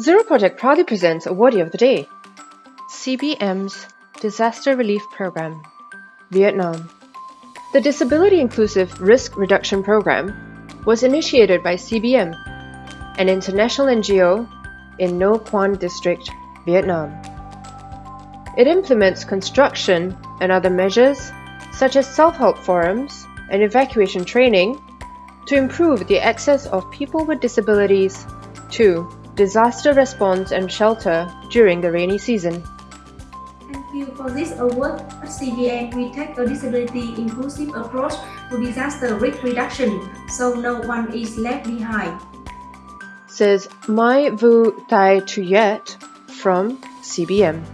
Zero Project proudly presents Awardee of the Day CBM's Disaster Relief Program, Vietnam. The Disability Inclusive Risk Reduction Program was initiated by CBM, an international NGO in Nho Quan District, Vietnam. It implements construction and other measures such as self-help forums and evacuation training to improve the access of people with disabilities to disaster response and shelter during the rainy season. Thank you for this award. At CBM, we take a disability inclusive approach to disaster risk reduction, so no one is left behind. Says Mai Vu Tai Tuyet from CBM.